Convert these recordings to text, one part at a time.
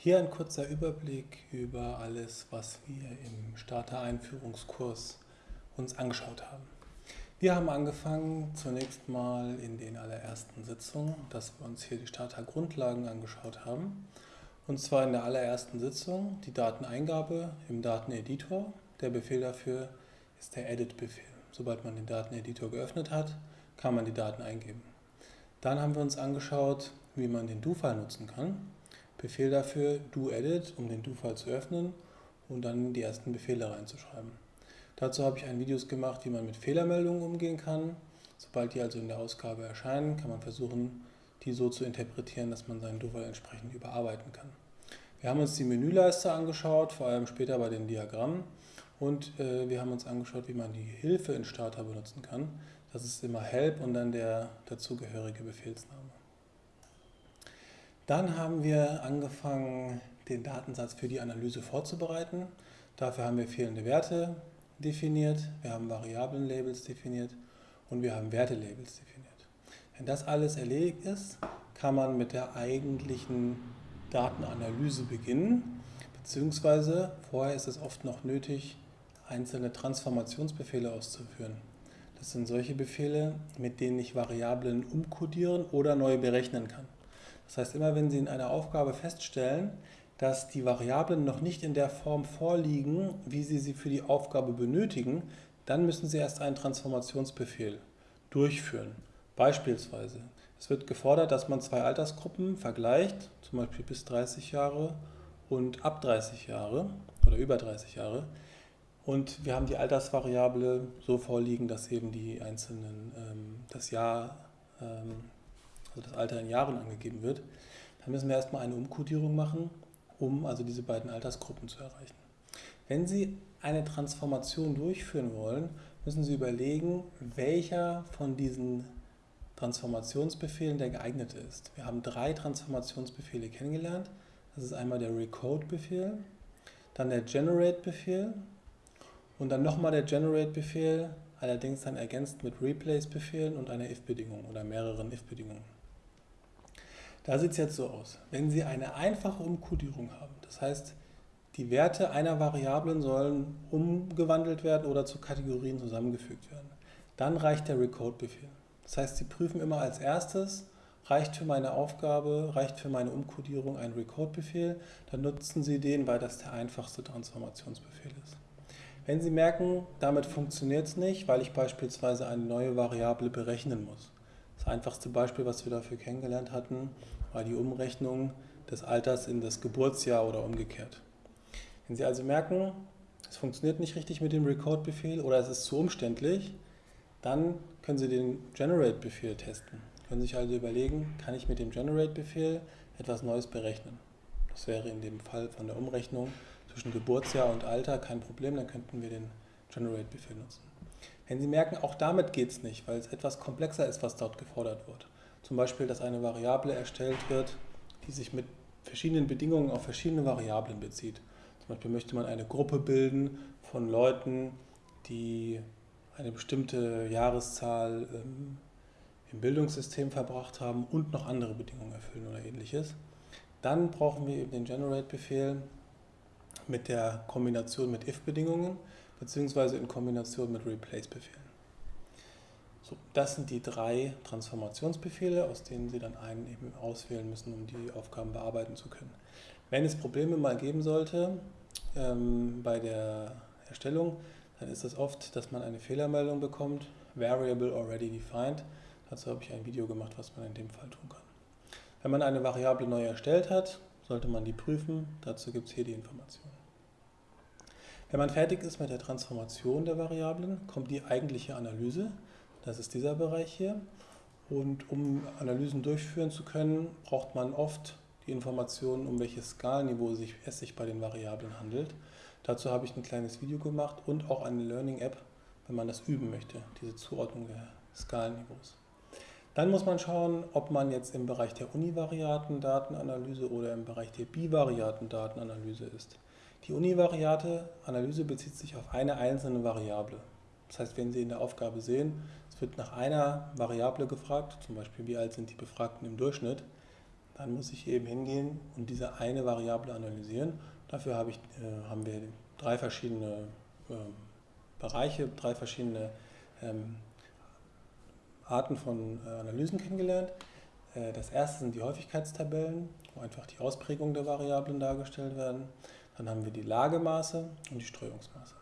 Hier ein kurzer Überblick über alles, was wir im Starter-Einführungskurs uns angeschaut haben. Wir haben angefangen zunächst mal in den allerersten Sitzungen, dass wir uns hier die Starter-Grundlagen angeschaut haben. Und zwar in der allerersten Sitzung die Dateneingabe im Dateneditor. Der Befehl dafür ist der Edit-Befehl. Sobald man den Dateneditor geöffnet hat, kann man die Daten eingeben. Dann haben wir uns angeschaut, wie man den Do-File nutzen kann. Befehl dafür doEdit, um den Do-File zu öffnen und dann die ersten Befehle reinzuschreiben. Dazu habe ich ein Videos gemacht, wie man mit Fehlermeldungen umgehen kann. Sobald die also in der Ausgabe erscheinen, kann man versuchen, die so zu interpretieren, dass man seinen Do-File entsprechend überarbeiten kann. Wir haben uns die Menüleiste angeschaut, vor allem später bei den Diagrammen. Und äh, wir haben uns angeschaut, wie man die Hilfe in Starter benutzen kann. Das ist immer Help und dann der dazugehörige Befehlsname. Dann haben wir angefangen, den Datensatz für die Analyse vorzubereiten. Dafür haben wir fehlende Werte definiert, wir haben Variablenlabels definiert und wir haben Wertelabels definiert. Wenn das alles erledigt ist, kann man mit der eigentlichen Datenanalyse beginnen, beziehungsweise vorher ist es oft noch nötig, einzelne Transformationsbefehle auszuführen. Das sind solche Befehle, mit denen ich Variablen umkodieren oder neu berechnen kann. Das heißt, immer wenn Sie in einer Aufgabe feststellen, dass die Variablen noch nicht in der Form vorliegen, wie Sie sie für die Aufgabe benötigen, dann müssen Sie erst einen Transformationsbefehl durchführen. Beispielsweise, es wird gefordert, dass man zwei Altersgruppen vergleicht, zum Beispiel bis 30 Jahre und ab 30 Jahre oder über 30 Jahre. Und wir haben die Altersvariable so vorliegen, dass eben die einzelnen, ähm, das Jahr ähm, also das Alter in Jahren angegeben wird, dann müssen wir erstmal eine Umkodierung machen, um also diese beiden Altersgruppen zu erreichen. Wenn Sie eine Transformation durchführen wollen, müssen Sie überlegen, welcher von diesen Transformationsbefehlen der geeignete ist. Wir haben drei Transformationsbefehle kennengelernt. Das ist einmal der Recode-Befehl, dann der Generate-Befehl und dann nochmal der Generate-Befehl, allerdings dann ergänzt mit Replace-Befehlen und einer if-Bedingung oder mehreren if-Bedingungen. Da sieht es jetzt so aus. Wenn Sie eine einfache Umkodierung haben, das heißt, die Werte einer Variablen sollen umgewandelt werden oder zu Kategorien zusammengefügt werden, dann reicht der Recode-Befehl. Das heißt, Sie prüfen immer als erstes, reicht für meine Aufgabe, reicht für meine Umkodierung ein Recode-Befehl, dann nutzen Sie den, weil das der einfachste Transformationsbefehl ist. Wenn Sie merken, damit funktioniert es nicht, weil ich beispielsweise eine neue Variable berechnen muss. Das einfachste Beispiel, was wir dafür kennengelernt hatten, war die Umrechnung des Alters in das Geburtsjahr oder umgekehrt. Wenn Sie also merken, es funktioniert nicht richtig mit dem Record-Befehl oder es ist zu umständlich, dann können Sie den Generate-Befehl testen. Können sich also überlegen, kann ich mit dem Generate-Befehl etwas Neues berechnen. Das wäre in dem Fall von der Umrechnung zwischen Geburtsjahr und Alter kein Problem, dann könnten wir den Generate-Befehl nutzen. Wenn Sie merken, auch damit geht es nicht, weil es etwas komplexer ist, was dort gefordert wird, zum Beispiel, dass eine Variable erstellt wird, die sich mit verschiedenen Bedingungen auf verschiedene Variablen bezieht. Zum Beispiel möchte man eine Gruppe bilden von Leuten, die eine bestimmte Jahreszahl ähm, im Bildungssystem verbracht haben und noch andere Bedingungen erfüllen oder ähnliches. Dann brauchen wir eben den Generate-Befehl mit der Kombination mit if-Bedingungen beziehungsweise in Kombination mit Replace-Befehlen. So, das sind die drei Transformationsbefehle, aus denen Sie dann einen eben auswählen müssen, um die Aufgaben bearbeiten zu können. Wenn es Probleme mal geben sollte ähm, bei der Erstellung, dann ist es oft, dass man eine Fehlermeldung bekommt, Variable already defined. Dazu habe ich ein Video gemacht, was man in dem Fall tun kann. Wenn man eine Variable neu erstellt hat, sollte man die prüfen. Dazu gibt es hier die Informationen. Wenn man fertig ist mit der Transformation der Variablen, kommt die eigentliche Analyse. Das ist dieser Bereich hier. Und um Analysen durchführen zu können, braucht man oft die Informationen, um welches Skalenniveau es sich bei den Variablen handelt. Dazu habe ich ein kleines Video gemacht und auch eine Learning-App, wenn man das üben möchte, diese Zuordnung der Skalenniveaus. Dann muss man schauen, ob man jetzt im Bereich der univariaten Datenanalyse oder im Bereich der bivariaten Datenanalyse ist. Die univariate Analyse bezieht sich auf eine einzelne Variable. Das heißt, wenn Sie in der Aufgabe sehen, es wird nach einer Variable gefragt, zum Beispiel wie alt sind die Befragten im Durchschnitt, dann muss ich eben hingehen und diese eine Variable analysieren. Dafür habe ich, äh, haben wir drei verschiedene äh, Bereiche, drei verschiedene ähm, Arten von äh, Analysen kennengelernt. Äh, das erste sind die Häufigkeitstabellen, wo einfach die Ausprägung der Variablen dargestellt werden. Dann haben wir die Lagemaße und die Streuungsmaße.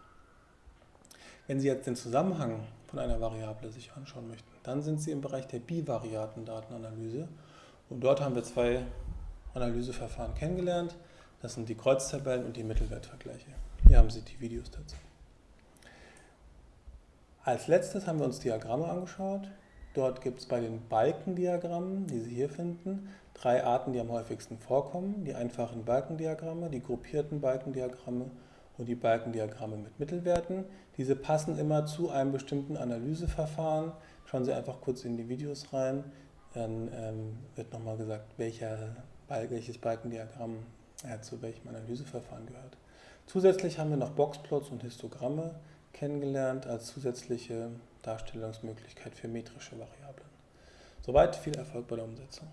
Wenn Sie jetzt den Zusammenhang von einer Variable sich anschauen möchten, dann sind Sie im Bereich der bivariaten Datenanalyse und dort haben wir zwei Analyseverfahren kennengelernt. Das sind die Kreuztabellen und die Mittelwertvergleiche. Hier haben Sie die Videos dazu. Als letztes haben wir uns Diagramme angeschaut. Dort gibt es bei den Balkendiagrammen, die Sie hier finden, drei Arten, die am häufigsten vorkommen. Die einfachen Balkendiagramme, die gruppierten Balkendiagramme und die Balkendiagramme mit Mittelwerten. Diese passen immer zu einem bestimmten Analyseverfahren. Schauen Sie einfach kurz in die Videos rein, dann ähm, wird nochmal gesagt, welcher, welches Balkendiagramm äh, zu welchem Analyseverfahren gehört. Zusätzlich haben wir noch Boxplots und Histogramme kennengelernt als zusätzliche Darstellungsmöglichkeit für metrische Variablen. Soweit viel Erfolg bei der Umsetzung.